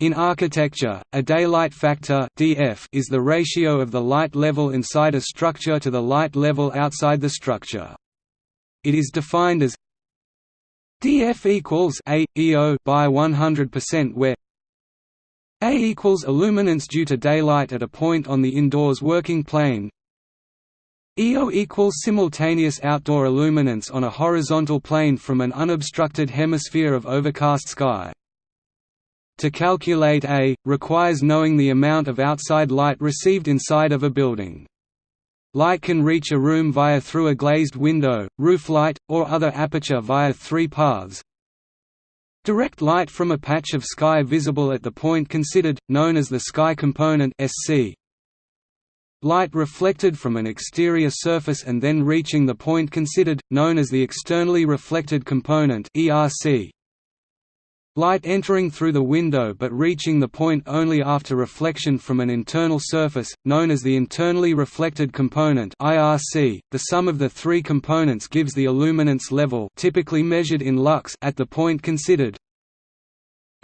In architecture, a daylight factor (dF) is the ratio of the light level inside a structure to the light level outside the structure. It is defined as dF equals A EO by 100% where A equals illuminance due to daylight at a point on the indoors working plane. EO equals simultaneous outdoor illuminance on a horizontal plane from an unobstructed hemisphere of overcast sky. To calculate A, requires knowing the amount of outside light received inside of a building. Light can reach a room via through a glazed window, roof light, or other aperture via three paths. Direct light from a patch of sky visible at the point considered, known as the sky component SC. Light reflected from an exterior surface and then reaching the point considered, known as the externally reflected component ERC. Light entering through the window but reaching the point only after reflection from an internal surface, known as the internally reflected component IRC. .The sum of the three components gives the illuminance level typically measured in lux at the point considered.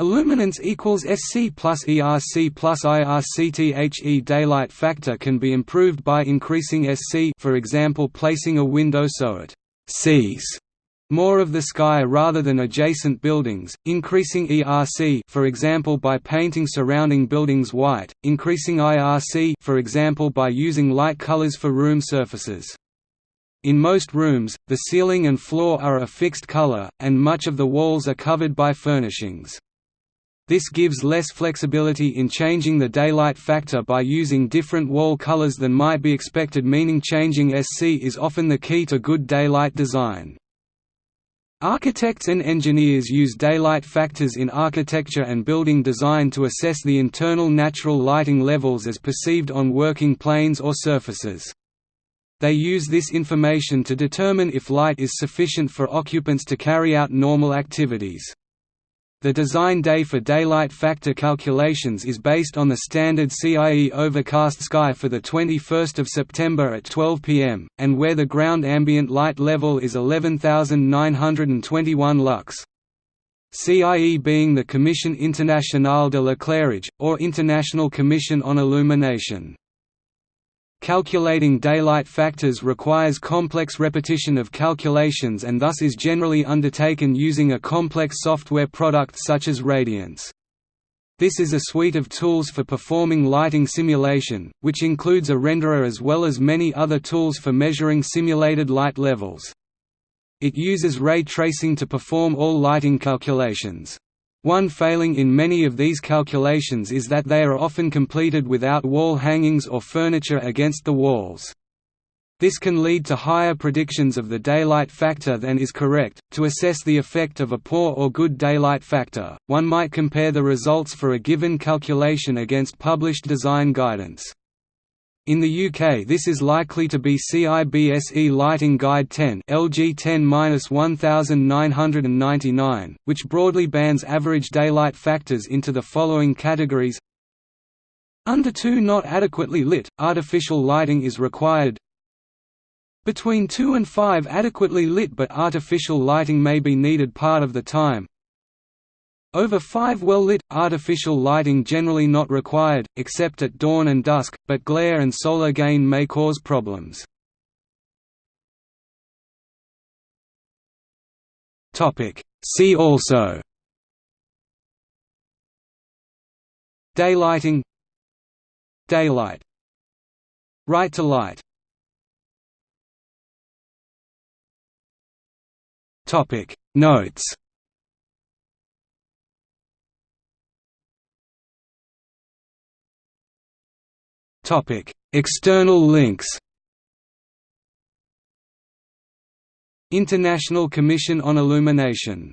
Illuminance equals SC plus ERC plus IRCTHE daylight factor can be improved by increasing SC for example placing a window so it sees more of the sky rather than adjacent buildings, increasing ERC for example by painting surrounding buildings white, increasing IRC for example by using light colors for room surfaces. In most rooms, the ceiling and floor are a fixed color, and much of the walls are covered by furnishings. This gives less flexibility in changing the daylight factor by using different wall colors than might be expected meaning changing SC is often the key to good daylight design. Architects and engineers use daylight factors in architecture and building design to assess the internal natural lighting levels as perceived on working planes or surfaces. They use this information to determine if light is sufficient for occupants to carry out normal activities. The design day for daylight factor calculations is based on the standard CIE overcast sky for 21 September at 12 pm, and where the ground ambient light level is 11,921 lux. CIE being the Commission Internationale de l'Éclairage, or International Commission on Illumination. Calculating daylight factors requires complex repetition of calculations and thus is generally undertaken using a complex software product such as Radiance. This is a suite of tools for performing lighting simulation, which includes a renderer as well as many other tools for measuring simulated light levels. It uses ray tracing to perform all lighting calculations. One failing in many of these calculations is that they are often completed without wall hangings or furniture against the walls. This can lead to higher predictions of the daylight factor than is correct. To assess the effect of a poor or good daylight factor, one might compare the results for a given calculation against published design guidance. In the UK this is likely to be CIBSE Lighting Guide 10 LG 10-1999, which broadly bans average daylight factors into the following categories. Under 2 not adequately lit, artificial lighting is required. Between 2 and 5 adequately lit but artificial lighting may be needed part of the time over 5 well-lit, artificial lighting generally not required, except at dawn and dusk, but glare and solar gain may cause problems. See also. Daylighting. Daylight. Right to light. Notes Topic: External links. International Commission on Illumination